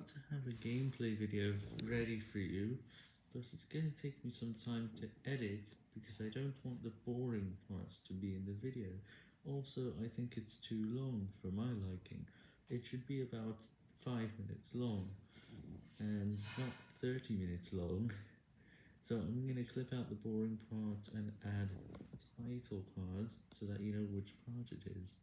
about to have a gameplay video ready for you, but it's going to take me some time to edit because I don't want the boring parts to be in the video. Also, I think it's too long for my liking. It should be about 5 minutes long, and not 30 minutes long. So I'm going to clip out the boring parts and add title cards so that you know which part it is.